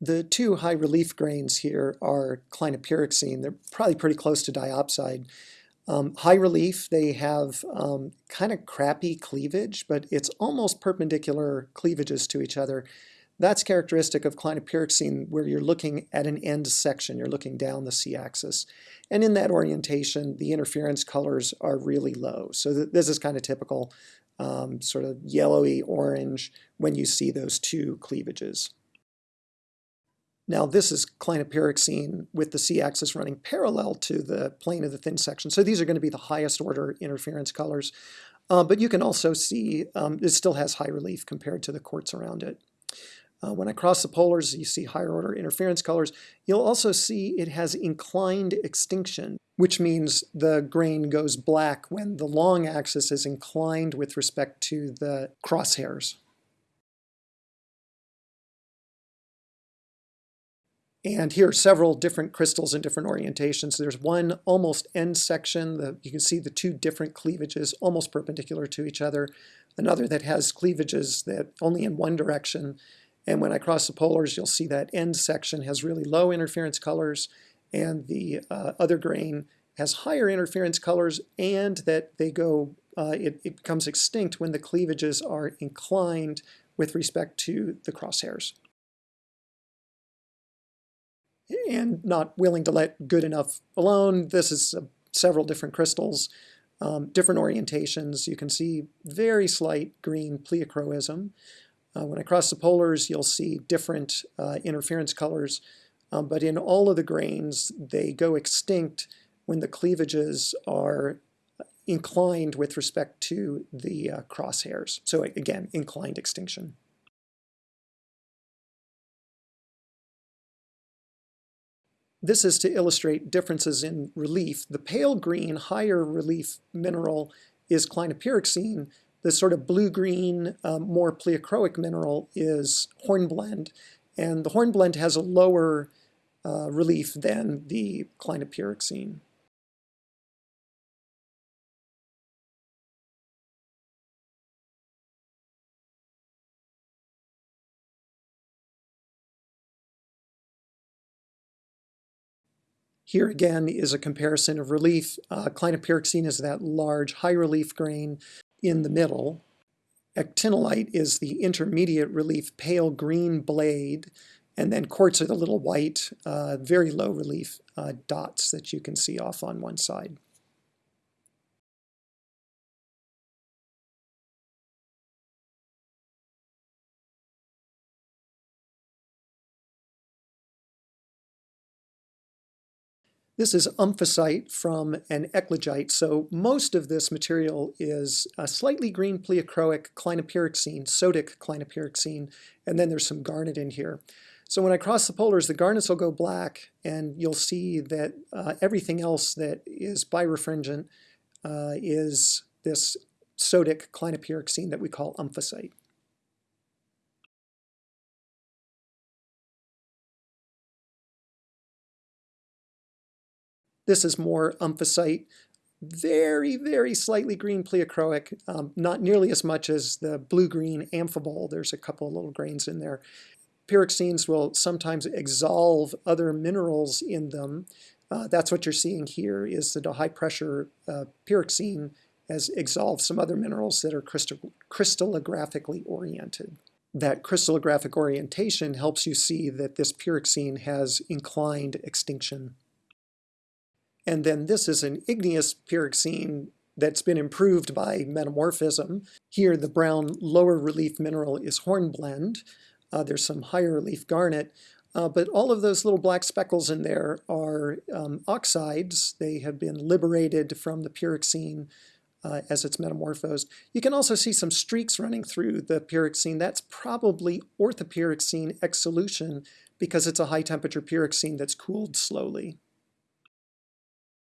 The two high relief grains here are clinopyroxene. They're probably pretty close to diopside. Um, high relief, they have um, kind of crappy cleavage, but it's almost perpendicular cleavages to each other. That's characteristic of clinopyroxene where you're looking at an end section, you're looking down the c-axis. And in that orientation, the interference colors are really low. So th this is kind of typical, um, sort of yellowy orange when you see those two cleavages. Now this is clinopyroxene with the c-axis running parallel to the plane of the thin section. So these are going to be the highest order interference colors. Uh, but you can also see um, it still has high relief compared to the quartz around it. Uh, when I cross the polars, you see higher order interference colors. You'll also see it has inclined extinction, which means the grain goes black when the long axis is inclined with respect to the crosshairs. And here are several different crystals in different orientations. There's one almost end section. The, you can see the two different cleavages almost perpendicular to each other. Another that has cleavages that only in one direction. And when I cross the polars, you'll see that end section has really low interference colors and the uh, other grain has higher interference colors and that they go, uh, it, it becomes extinct when the cleavages are inclined with respect to the crosshairs. And not willing to let good enough alone. This is uh, several different crystals, um, different orientations. You can see very slight green pleochroism. Uh, when I cross the polars, you'll see different uh, interference colors, um, but in all of the grains, they go extinct when the cleavages are inclined with respect to the uh, crosshairs. So again, inclined extinction. This is to illustrate differences in relief. The pale green, higher relief mineral is clinopyroxene, the sort of blue-green, um, more pleochroic mineral is hornblende, and the hornblende has a lower uh, relief than the clinopyroxene. Here again is a comparison of relief. Uh, clinopyroxene is that large high relief grain in the middle. Actinolite is the intermediate relief pale green blade, and then quartz are the little white, uh, very low relief uh, dots that you can see off on one side. This is omphacite from an eclogite, so most of this material is a slightly green pleochroic clinopyroxene, sodic clinopyroxene, and then there's some garnet in here. So when I cross the polars, the garnets will go black, and you'll see that uh, everything else that is birefringent uh, is this sodic clinopyroxene that we call omphacite. This is more omphacite, very, very slightly green pleochroic, um, not nearly as much as the blue-green amphibole. There's a couple of little grains in there. Pyroxenes will sometimes exsolve other minerals in them. Uh, that's what you're seeing here is that a high-pressure uh, pyroxene has exsolved some other minerals that are crystal crystallographically oriented. That crystallographic orientation helps you see that this pyroxene has inclined extinction. And then this is an igneous pyroxene that's been improved by metamorphism. Here the brown lower relief mineral is hornblende. Uh, there's some higher relief garnet. Uh, but all of those little black speckles in there are um, oxides. They have been liberated from the pyroxene uh, as it's metamorphosed. You can also see some streaks running through the pyroxene. That's probably orthopyroxene exsolution because it's a high temperature pyroxene that's cooled slowly.